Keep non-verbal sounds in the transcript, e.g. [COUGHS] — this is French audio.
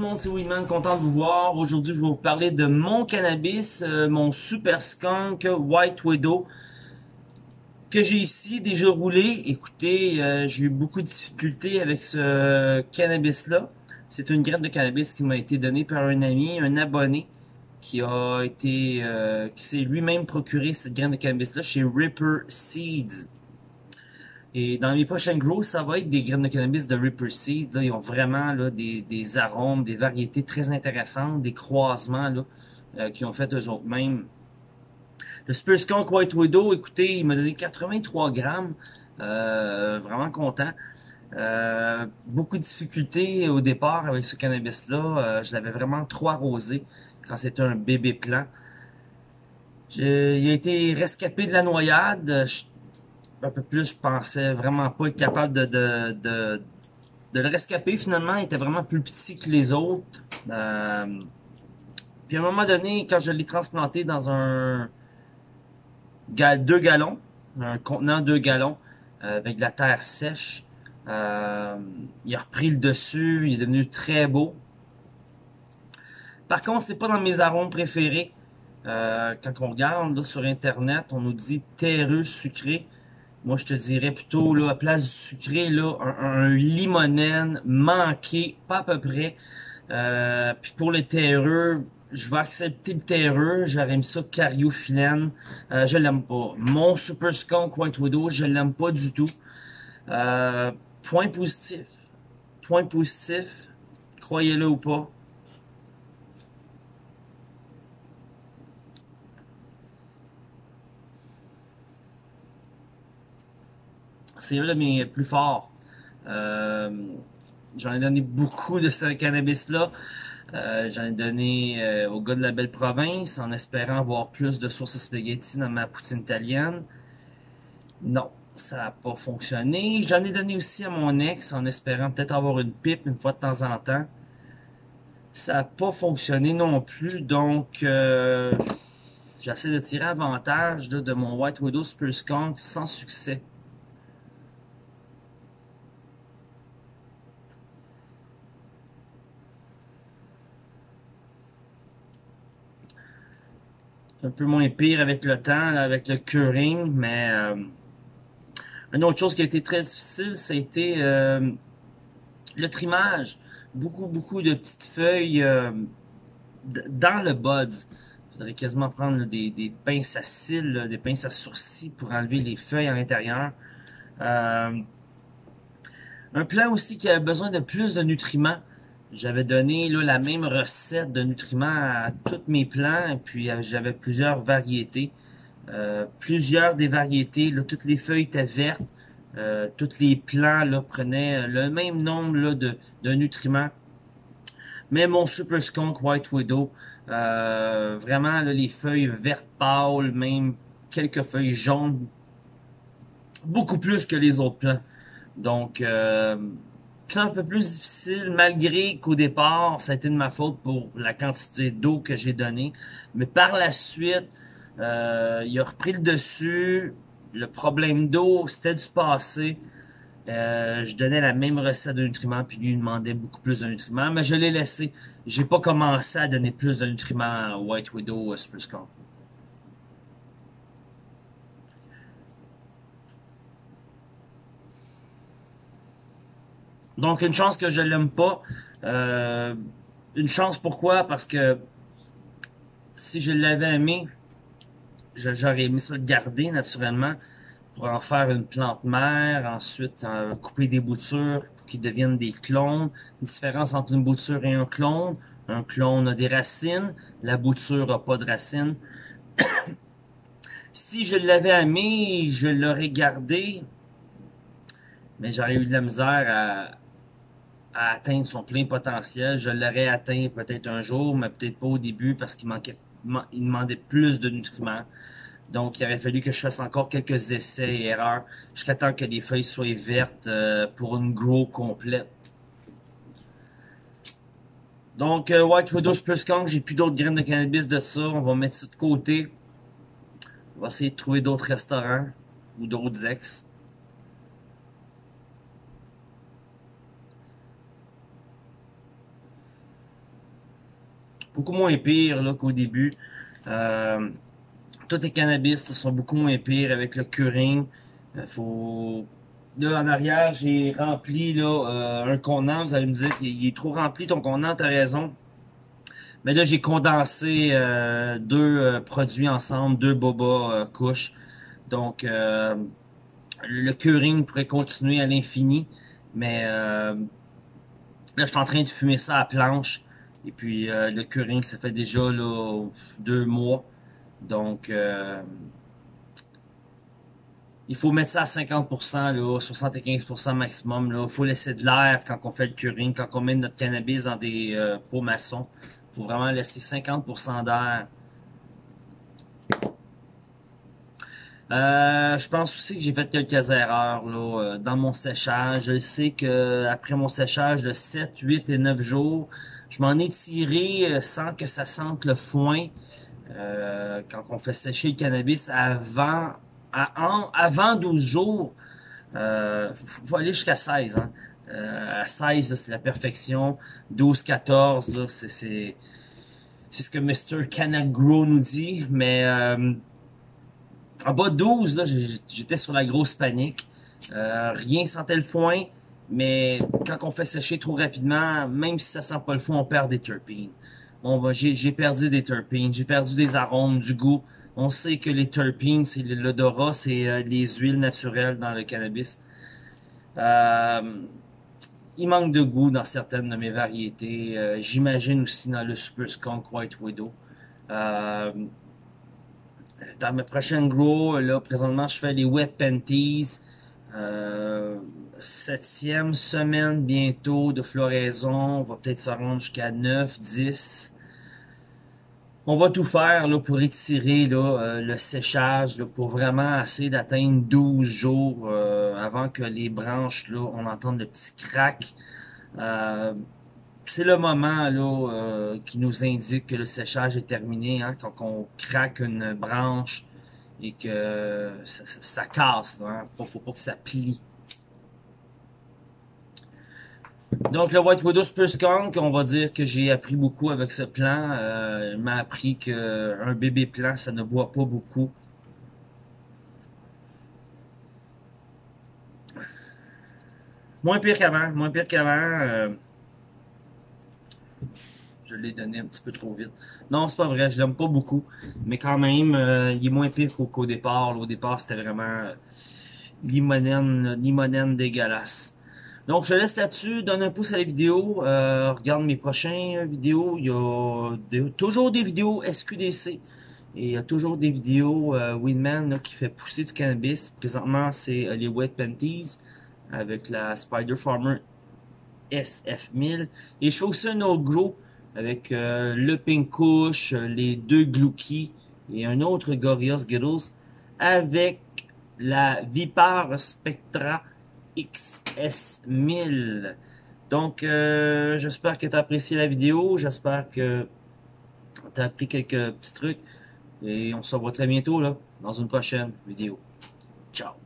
le monde, c'est Winman, content de vous voir. Aujourd'hui, je vais vous parler de mon cannabis, euh, mon Super Skunk White Widow que j'ai ici déjà roulé. Écoutez, euh, j'ai eu beaucoup de difficultés avec ce cannabis-là. C'est une graine de cannabis qui m'a été donnée par un ami, un abonné, qui a été, euh, qui s'est lui-même procuré cette graine de cannabis-là chez Ripper Seeds. Et dans les prochaines grosses, ça va être des graines de cannabis de Ripper Seeds. Là, ils ont vraiment là, des, des arômes, des variétés très intéressantes, des croisements là, euh, qui ont fait eux autres mêmes. Le Spur Skunk White Widow, écoutez, il m'a donné 83 grammes. Euh, vraiment content. Euh, beaucoup de difficultés au départ avec ce cannabis-là. Euh, je l'avais vraiment trop arrosé quand c'était un bébé plant. il a été rescapé de la noyade. Un peu plus, je pensais vraiment pas être capable de, de, de, de le rescaper. Finalement, il était vraiment plus petit que les autres. Euh, puis à un moment donné, quand je l'ai transplanté dans un deux gallons, un contenant deux gallons, euh, avec de la terre sèche, euh, il a repris le dessus, il est devenu très beau. Par contre, c'est pas dans mes arômes préférés. Euh, quand on regarde là, sur internet, on nous dit terreux sucré. Moi, je te dirais plutôt, là, à place du sucré, là, un, limonène manqué, pas à peu près. Euh, puis pour les terreux, je vais accepter le terreux. J'aurais mis ça cariophyllène. Euh, je l'aime pas. Mon Super Skunk White Widow, je l'aime pas du tout. Euh, point positif. Point positif. Croyez-le ou pas. C'est un de mes plus forts. Euh, j'en ai donné beaucoup de ce cannabis-là. Euh, j'en ai donné euh, au gars de la belle province en espérant avoir plus de sauce spaghetti dans ma poutine italienne. Non, ça n'a pas fonctionné. J'en ai donné aussi à mon ex en espérant peut-être avoir une pipe une fois de temps en temps. Ça n'a pas fonctionné non plus, donc j'essaie de tirer avantage de mon White Widow Super Skunk sans succès. Un peu moins pire avec le temps, avec le curing, mais euh, une autre chose qui a été très difficile, ça a été euh, le trimage. Beaucoup, beaucoup de petites feuilles euh, dans le bud. Il faudrait quasiment prendre des, des, pinces à cils, des pinces à sourcils pour enlever les feuilles à l'intérieur. un plant aussi qui a besoin de plus de nutriments. J'avais donné la même recette de nutriments à tous mes plants, puis euh, j'avais plusieurs variétés. Euh, plusieurs des variétés, toutes les feuilles étaient vertes, euh, tous les plants là, prenaient le même nombre de nutriments. Mais mon Super Skunk White Widow, vraiment là, les feuilles vertes pâles, même quelques feuilles jaunes, beaucoup plus que les autres plants. Donc, un peu plus difficile, malgré qu'au départ, ça a été de ma faute pour la quantité d'eau que j'ai donnée. Mais par la suite, euh, il a repris le dessus. Le problème d'eau, c'était du passé. Euh, je donnais la même recette de nutriments, puis lui demandait beaucoup plus de nutriments, mais je l'ai laissé. J'ai pas commencé à donner plus de nutriments à White Widow Super Skunk. Donc, une chance que je l'aime pas. Euh, une chance pourquoi? Parce que si je l'avais aimé, j'aurais aimé ça le garder naturellement pour en faire une plante mère, ensuite couper des boutures pour qu'ils deviennent des clones. Une différence entre une bouture et un clone. Un clone a des racines, la bouture a pas de racines. [COUGHS] si je l'avais aimé, je l'aurais gardé, mais j'aurais eu de la misère à, à atteindre son plein potentiel. Je l'aurais atteint peut-être un jour, mais peut-être pas au début parce qu'il manquait, il demandait plus de nutriments. Donc, il aurait fallu que je fasse encore quelques essais et erreurs jusqu'à temps que les feuilles soient vertes euh, pour une grow complète. Donc, euh, White Widow plus Kong, j'ai plus d'autres graines de cannabis de ça. On va mettre ça de côté. On va essayer de trouver d'autres restaurants ou d'autres ex. Beaucoup moins pire qu'au début. Euh, tous les cannabis sont beaucoup moins pires avec le curing. Euh, faut Là, en arrière, j'ai rempli là, euh, un contenant. Vous allez me dire qu'il est trop rempli ton contenant, t'as raison. Mais là, j'ai condensé euh, deux euh, produits ensemble, deux boba couches. Donc, le curing pourrait continuer à l'infini. Mais là, je suis en train de fumer ça à planche. Et puis, le curing, ça fait déjà là, deux mois. Donc, il faut mettre ça à 50%, là, 75% maximum. Il faut laisser de l'air quand on fait le curing, quand on met notre cannabis dans des euh, pots maçons. Il faut vraiment laisser 50% d'air. Euh, je pense aussi que j'ai fait quelques erreurs là, euh, dans mon séchage. Je sais que après mon séchage de 7, 8 et 9 jours, je m'en ai tiré sans que ça sente le foin. quand on fait sécher le cannabis avant avant 12 jours, euh, faut, aller jusqu'à 16. Hein. Euh, à 16, c'est la perfection. 12, 14, c'est c'est ce que Mr. Canagro nous dit. Mais euh, en bas de 12, j'étais sur la grosse panique. Euh, rien sentait le foin. Mais quand on fait sécher trop rapidement, même si ça sent pas le foin, on perd des terpines. Bon, j'ai perdu des terpines, j'ai perdu des arômes, du goût. On sait que les terpenes, c'est l'odorat, c'est euh, les huiles naturelles dans le cannabis. Euh, il manque de goût dans certaines de mes variétés. Euh, j'imagine aussi dans le Super Skunk White Widow. dans mes prochaines grow, là, présentement, je fais les Wet Panties. Septième semaine bientôt de floraison. On va peut-être se rendre jusqu'à 9, 10 on va tout faire là, pour étirer là, euh, le séchage là, pour vraiment essayer d'atteindre 12 jours euh, avant que les branches, là, on entende le petit crack. Euh, c'est le moment là, qui nous indique que le séchage est terminé, hein, quand on craque une branche et que ça, casse. Hein, faut pas que ça plie. Donc, le White Widow Spruce Skunk, on va dire que j'ai appris beaucoup avec ce plan. Euh, il m'a appris qu'un bébé plant, ça ne boit pas beaucoup. Moins pire qu'avant, moins pire qu'avant. Euh, je l'ai donné un petit peu trop vite. Non, c'est pas vrai, je l'aime pas beaucoup. Mais quand même, euh, il est moins pire qu'au départ. au départ, c'était vraiment limonène, limonène dégueulasse. Donc, je laisse là-dessus. Donne un pouce à la vidéo. Euh, regarde mes prochaines vidéos. Il y a toujours des vidéos SQDC. Et il y a toujours des vidéos euh, Winman qui fait pousser du cannabis. Présentement, c'est euh, les Wet Panties avec la Spider Farmer SF1000. Et je fais aussi un autre gros avec euh, le Pink Kush, les deux Glouki et un autre Gorillaz Skittles avec la Vipar Spectra XS1000. Donc, euh, j'espère que tu as apprécié la vidéo. J'espère que tu as appris quelques petits trucs. Et on se revoit très bientôt là, dans une prochaine vidéo. Ciao.